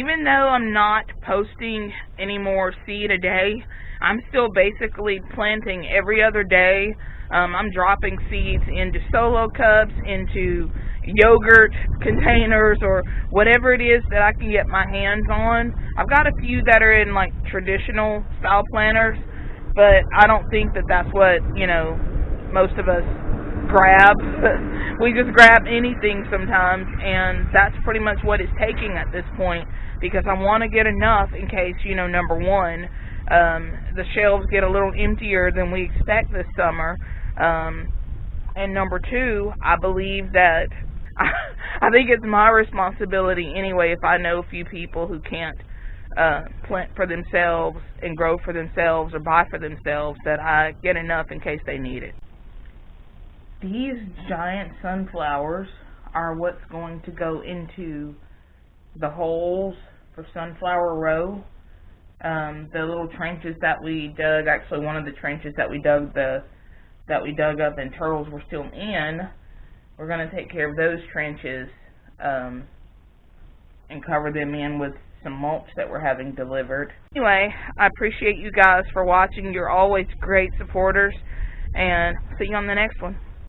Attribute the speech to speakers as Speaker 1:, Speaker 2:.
Speaker 1: even though I'm not posting any more seed a day, I'm still basically planting every other day. Um, I'm dropping seeds into solo cups, into yogurt containers, or whatever it is that I can get my hands on. I've got a few that are in like traditional style planters, but I don't think that that's what, you know, most of us grab. we just grab anything sometimes, and that's pretty much what it's taking at this point because I want to get enough in case, you know, number one, um, the shelves get a little emptier than we expect this summer. Um, and number two, I believe that I, think it's my responsibility anyway if I know a few people who can't uh, plant for themselves and grow for themselves or buy for themselves that I get enough in case they need it. These giant sunflowers are what's going to go into the holes for sunflower row. Um, the little trenches that we dug, actually one of the trenches that we dug the that we dug up and turtles were still in, we're going to take care of those trenches um, and cover them in with some mulch that we're having delivered. Anyway, I appreciate you guys for watching. You're always great supporters, and see you on the next one.